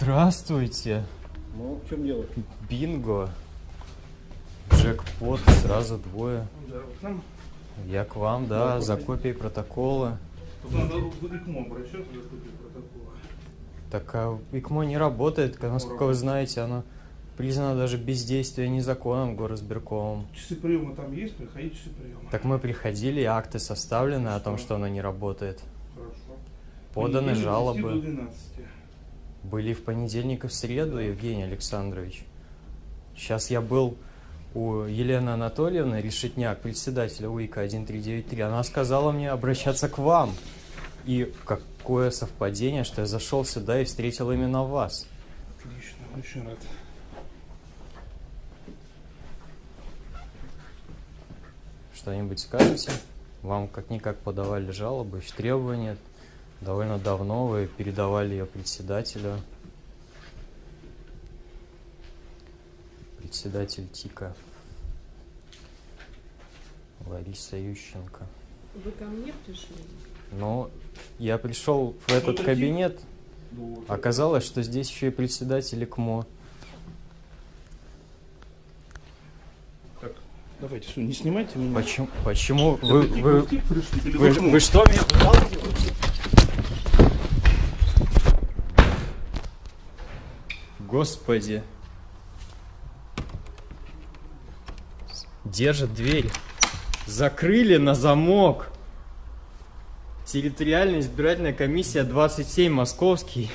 Здравствуйте. Ну, в чем дело? Бинго. Джекпот, сразу двое. Да, к нам Я к вам, да, за копией протокола. тут надо в ИКМО обращаться за копией протокола. Так а ИКМО не работает, насколько вы знаете, оно признано даже бездействие незаконным горосберкомом. Часы приема там есть? Приходите часы приема. Так мы приходили, акты составлены о том, что оно не работает. Хорошо. Поданы Понедельник с 10 жалобы. до 12. Были в понедельник и в среду, Евгений Александрович. Сейчас я был у Елены Анатольевны Решетняк, председателя УИКа 1393. Она сказала мне обращаться к вам. И какое совпадение, что я зашел сюда и встретил именно вас. Отлично, очень рад. Что-нибудь скажете? Вам как-никак подавали жалобы, требования. Довольно давно вы передавали ее председателю. Председатель ТИКа. Лариса Ющенко. Вы ко мне пришли? Ну, я пришел в этот такие? кабинет, Ну, оказалось, что здесь еще и председатель. Так, давайте, всё, не снимайте меня. Почему, почему вы, вы, вы, в ИКМО? вы что мне Господи. Держат дверь. Закрыли на замок. Территориальная избирательная комиссия 27 Московский.